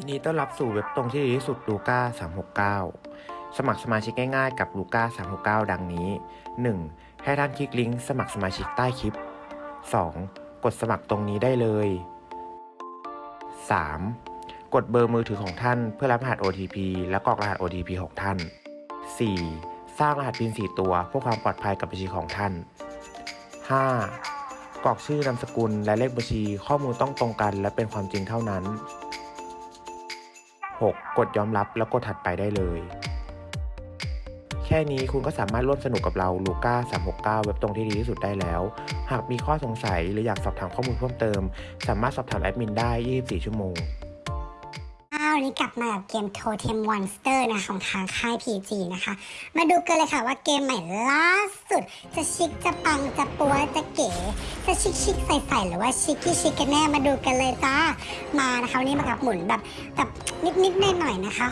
ยินดีต้อนรับสู่เว็บตรงที่ดีที่สุดลูก้า369 สมัครสมาชิกง่ายๆกับลูก้า369 ดังนี้ 1. ให้ท่านคลิกลิงก์สมัครสมาชิกใต้คลิป 2. กดสมัครตรงนี้ได้เลย 3. กดเบอร์มือถือของท่านเพื่อรับรหัส OTP และกรอกรหัส OTP ของท่าน 4. สร้างรหัส PIN 4ตัวเพื่อความปลอดภัยกับบัญชีของท่าน 5. กรอกชื่อนามสกุลและเลขบัญชีข้อมูลต้องตรงกันและเป็นความจริงเท่านั้น 6. กดยอมรับแล้วกดถัดไปได้เลย แค่นี้คุณก็สามารถร่วมสนุกกับเราลูก้า369 เว็บตรงที่ดีที่สุดได้แล้ว หากมีข้อสงสัยหรืออยากสอบถามข้อมูลเพิ่มเติม สามารถสอบถามแอดมินได้ 24 ชั่วโมงาวันนี้กลับมากับเกม Totem Monster นะคะของทางค่าย PG นะคะ มาดูกันเลยค่ะว่าเกมใหม่ล่าสุด จะชิคจะปังจะปัวจะเก๋ จะชิคชิคใส่ใส่หรือว่าชิคกี้ชิคกันแน่มาดูกันเลยจ้า มานะคะวันนี้มากับหมุนแบบแบบนิดนิดๆหน่อยๆนะคะ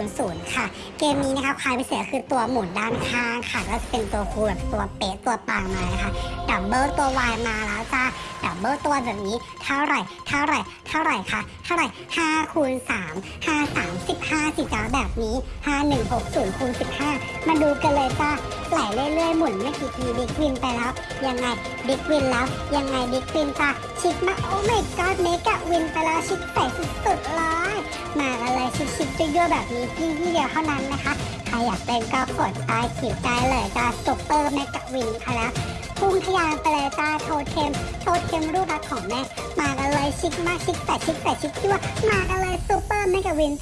600 ค่ะ เกมนี้นะคะความพิเศษคือตัวหมุนด้านข้างค่ะก็จะเป็นตัวคูแบบตัวเป๊ะตัวปังมานะคะดับเบิลตัววายมาแล้วจ้าดับเบิลตัวแบบนี้เท่าไหร่ เท่าไหร่ เท่าไหร่คะ เท่าไหร่5คูณ3 5 3 15สิจ้าแบบนี้ 5 1 6 0คูณ15 มาดูกันเลยจ้าไหลเรื่อยๆ หมุนไม่กี่ทีดิกวินไปแล้ว ยังไงดิกวินแล้ว ยังไงดิกวินจ้าชิคมาโอ้ไม่กอดเมกะวินไปแล้วชิคใส่สุดๆเลยมากันเลยชิคๆยั่วๆแบบนี้ที่ที่เดียวเท่านั้นนะคะ ใครอยากเป็นก็กดใต้ขีดได้เลยจ้าซุปเปอร์เมกะวินไปแล้ว พุ่งทะยานไปเลยตาโทเทม โทเทมรูปรักของแม่ มากันเลยชิคมากชิคแต่ชิคแต่ชิคที่วมากันเลยซูเปอร์เมกะวิน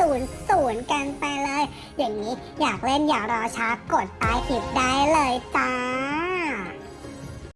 77400 กันไปเลย อย่างนี้อยากเล่นอย่ารอช้ากดใต้คลิปได้เลยจ้า